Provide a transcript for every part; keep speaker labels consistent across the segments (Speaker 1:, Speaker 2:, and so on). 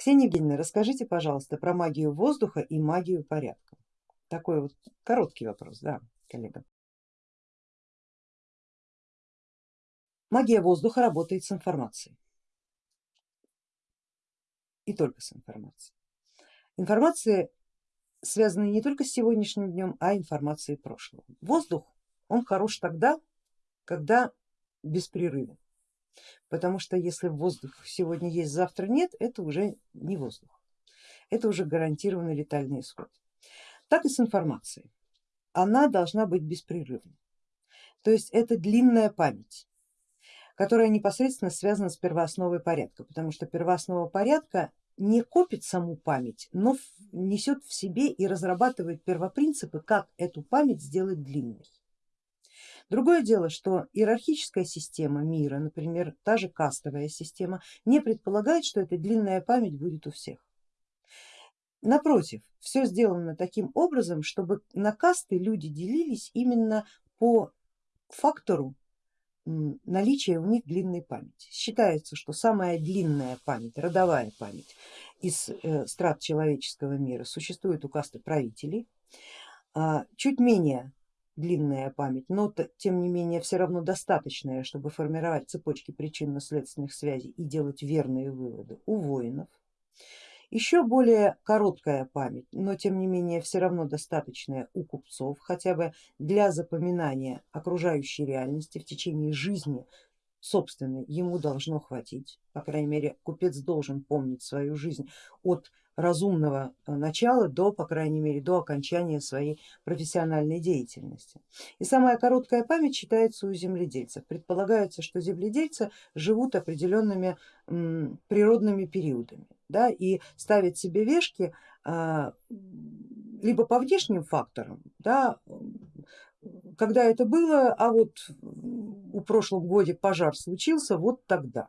Speaker 1: Ксения Евгеньевна, расскажите, пожалуйста, про магию воздуха и магию порядка. Такой вот короткий вопрос, да, коллега. Магия воздуха работает с информацией и только с информацией. Информация связана не только с сегодняшним днем, а информацией прошлого. Воздух, он хорош тогда, когда беспрерывен, потому что если воздух сегодня есть, завтра нет, это уже не воздух, это уже гарантированный летальный исход. Так и с информацией, она должна быть беспрерывной, то есть это длинная память, которая непосредственно связана с первоосновой порядка, потому что первооснова порядка не копит саму память, но несет в себе и разрабатывает первопринципы, как эту память сделать длинной. Другое дело, что иерархическая система мира, например, та же кастовая система, не предполагает, что эта длинная память будет у всех. Напротив, все сделано таким образом, чтобы на касты люди делились именно по фактору наличия у них длинной памяти. Считается, что самая длинная память, родовая память из э, страт человеческого мира существует у касты правителей, а чуть менее длинная память, но тем не менее все равно достаточная, чтобы формировать цепочки причинно-следственных связей и делать верные выводы у воинов. Еще более короткая память, но тем не менее все равно достаточная у купцов, хотя бы для запоминания окружающей реальности в течение жизни собственной ему должно хватить. По крайней мере купец должен помнить свою жизнь от разумного э, начала до, по крайней мере, до окончания своей профессиональной деятельности. И самая короткая память считается у земледельцев. Предполагается, что земледельцы живут определенными природными периодами да, и ставят себе вешки а, либо по внешним факторам, да, когда это было, а вот у прошлом годе пожар случился, вот тогда.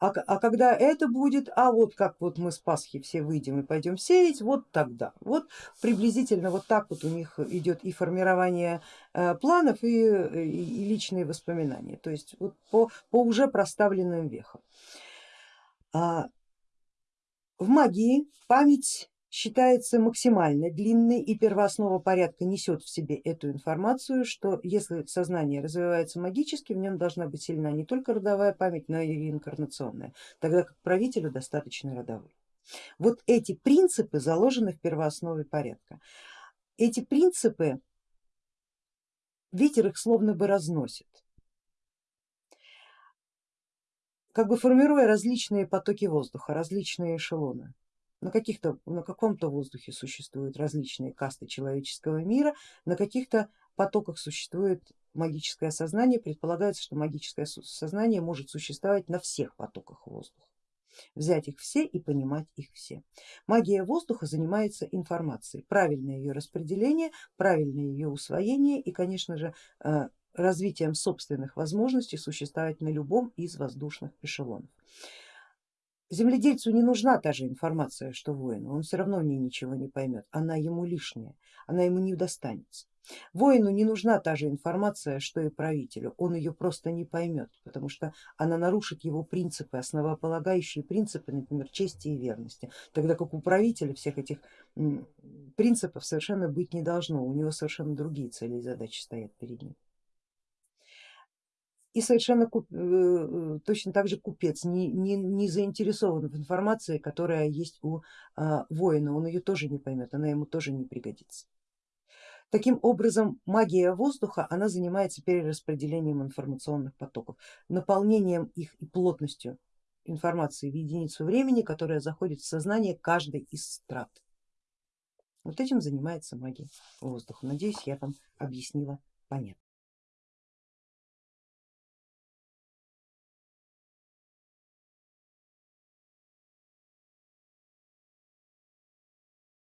Speaker 1: А, а когда это будет, а вот как вот мы с Пасхи все выйдем и пойдем сеять, вот тогда. Вот приблизительно вот так вот у них идет и формирование э, планов, и, и личные воспоминания, то есть вот по, по уже проставленным вехам. А, в магии память считается максимально длинной и первооснова порядка несет в себе эту информацию, что если сознание развивается магически, в нем должна быть сильна не только родовая память, но и реинкарнационная, тогда как правителю достаточно родовой. Вот эти принципы заложены в первооснове порядка. Эти принципы, ветер их словно бы разносит, как бы формируя различные потоки воздуха, различные эшелоны. На, на каком-то воздухе существуют различные касты человеческого мира, на каких-то потоках существует магическое сознание, предполагается, что магическое сознание может существовать на всех потоках воздуха. Взять их все и понимать их все. Магия воздуха занимается информацией, правильное ее распределение, правильное ее усвоение и, конечно же, э, развитием собственных возможностей существовать на любом из воздушных эшелонов. Земледельцу не нужна та же информация, что воину, он все равно в ней ничего не поймет, она ему лишняя, она ему не достанется. Воину не нужна та же информация, что и правителю, он ее просто не поймет, потому что она нарушит его принципы, основополагающие принципы, например, чести и верности, тогда как у правителя всех этих принципов совершенно быть не должно, у него совершенно другие цели и задачи стоят перед ним и совершенно э, э, точно так же купец не, не, не заинтересован в информации, которая есть у а, воина, он ее тоже не поймет, она ему тоже не пригодится. Таким образом магия воздуха, она занимается перераспределением информационных потоков, наполнением их и плотностью информации в единицу времени, которая заходит в сознание каждой из страт. Вот этим занимается магия воздуха. Надеюсь, я вам объяснила понятно.